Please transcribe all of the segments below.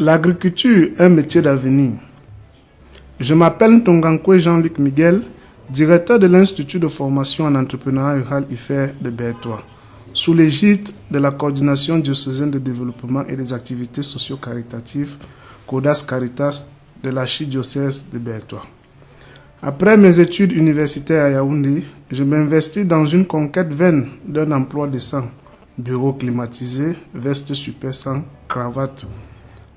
L'agriculture un métier d'avenir. Je m'appelle Tongankwe Jean-Luc Miguel, directeur de l'Institut de formation en entrepreneuriat rural IFER de Bertois, sous l'égide de la coordination diocésaine de développement et des activités socio-caritatives CODAS Caritas de l'archidiocèse de Bertois. Après mes études universitaires à Yaoundé, je m'investis dans une conquête vaine d'un emploi décent, bureau climatisé, veste super sans cravate.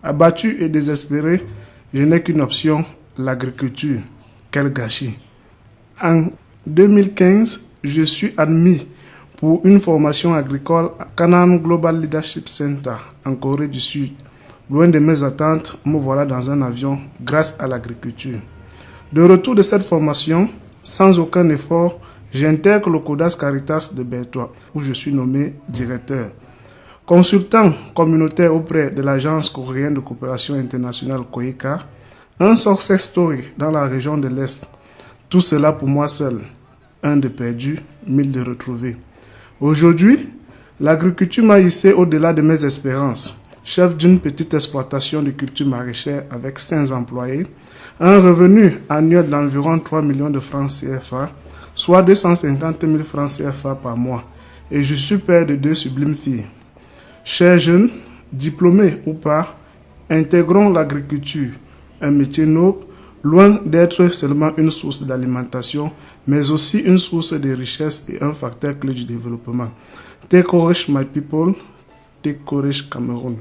Abattu et désespéré, je n'ai qu'une option, l'agriculture. Quel gâchis. En 2015, je suis admis pour une formation agricole à Canaan Global Leadership Center en Corée du Sud. Loin de mes attentes, me voilà dans un avion grâce à l'agriculture. De retour de cette formation, sans aucun effort, j'intègre le CODAS Caritas de Bertois, où je suis nommé directeur. Consultant communautaire auprès de l'Agence coréenne de coopération internationale COICA, un success story dans la région de l'Est. Tout cela pour moi seul. Un de perdu, mille de retrouvés. Aujourd'hui, l'agriculture m'a hissé au-delà de mes espérances. Chef d'une petite exploitation de culture maraîchère avec 5 employés, un revenu annuel d'environ 3 millions de francs CFA, soit 250 000 francs CFA par mois. Et je suis père de deux sublimes filles. Chers jeunes, diplômés ou pas, intégrons l'agriculture, un métier noble, loin d'être seulement une source d'alimentation, mais aussi une source de richesse et un facteur clé du développement. Take courage, my people. Take courage, Cameroun.